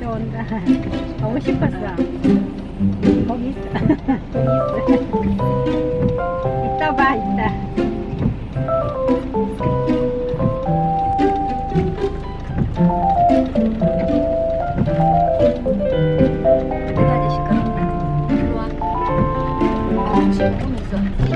또 온다. 가고 싶었어. 거기 있어. 거기 있어. 이따 봐, 이따. 내가 이제 시끄럽다. 일로 와. 어, 지금 오면서.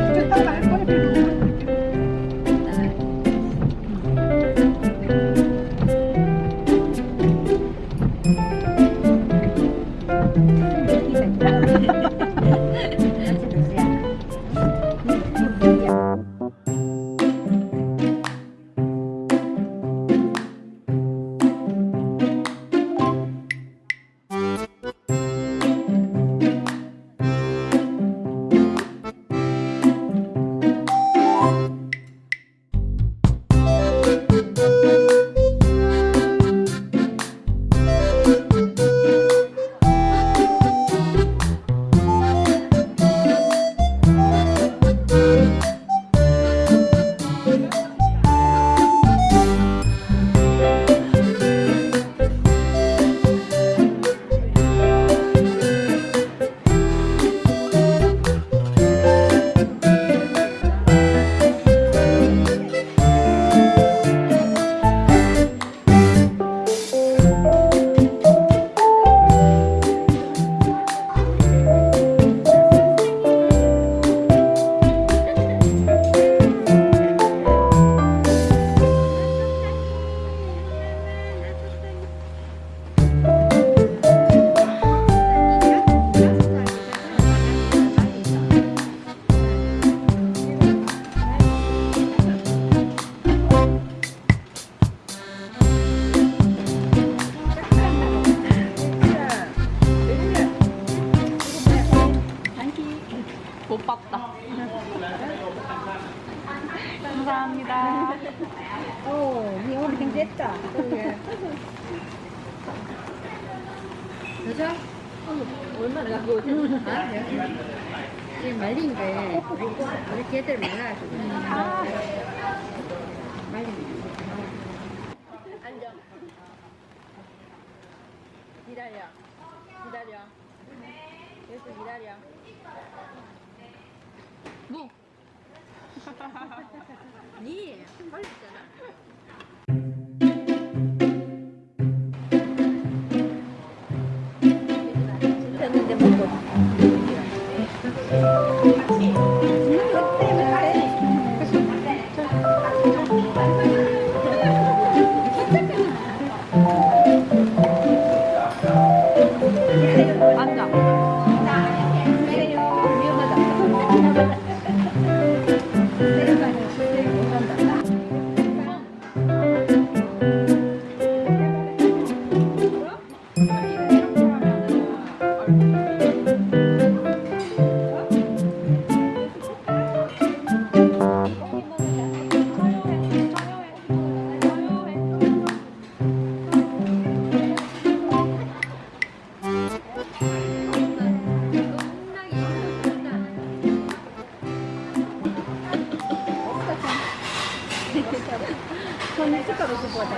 못 봤다. 감사합니다. 오, 니 오늘 굉장했다. 여자? 얼마나 갖고 오지? 아, 지금 말린 게 우리 개들 말라가지고. 말린 게. 앉아. 기다려. 기다려. 계속 기다려. 무. 니 빨리 있잖아. 숟가락 주고 왔다.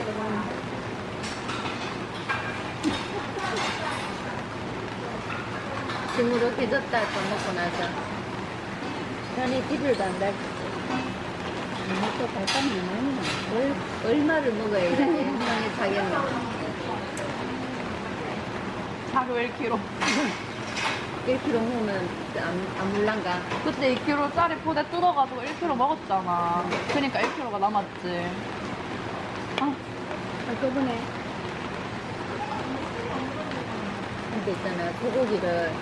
지금으로 깨졌다 밥 먹고 나서 편히 TV를 안 달. 또 발감이 많이. 얼, 얼마를 먹어야 건강에 차겠나? 하루 1kg. 1kg 먹으면 안, 안 물란가? 그때 2kg짜리 포대 뜯어가지고 1kg 먹었잖아. 그러니까 1kg가 남았지. 아, 한꺼번에 근데 있잖아 소고기를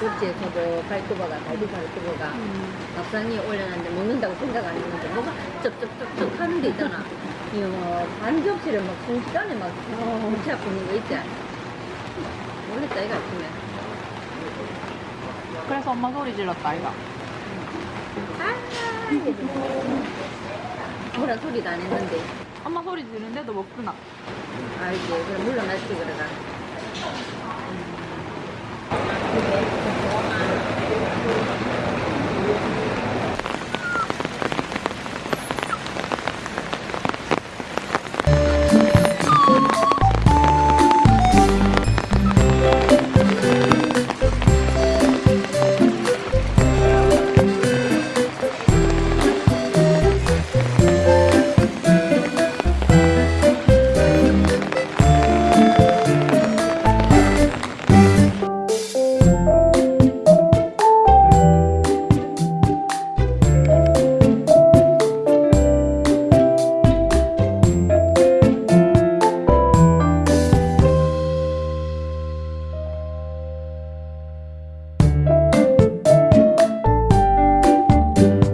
접시에서도 발톱어가 갈비 발톱어가 밥상에 올려놨는데 먹는다고 생각 안 했는데 뭐가 쩝쩝쩝쩝 하는 게 있잖아 이거 뭐 반 접시를 막 순식간에 막 무치 아프는 거 있지 모르겠다 이거 아침에 그래서 엄마 소리 질렀다, 이가. 아 이게 뭐라 소리도 안 했는데 엄마 소리 지르는데도 먹구나. 알지 그럼 물러났지 그러다 음.